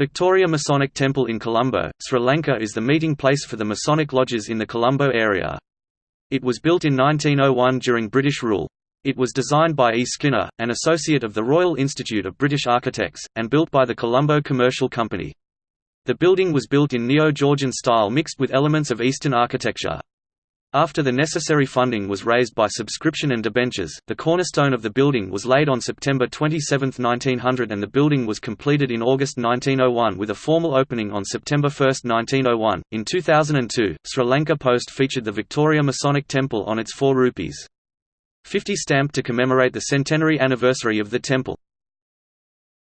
Victoria Masonic Temple in Colombo, Sri Lanka is the meeting place for the Masonic lodges in the Colombo area. It was built in 1901 during British rule. It was designed by E. Skinner, an associate of the Royal Institute of British Architects, and built by the Colombo Commercial Company. The building was built in Neo-Georgian style mixed with elements of Eastern architecture. After the necessary funding was raised by subscription and debentures, the cornerstone of the building was laid on September 27, 1900 and the building was completed in August 1901 with a formal opening on September 1, 1901. In 2002, Sri Lanka Post featured the Victoria Masonic Temple on its 4 rupees. 50 stamp to commemorate the centenary anniversary of the temple.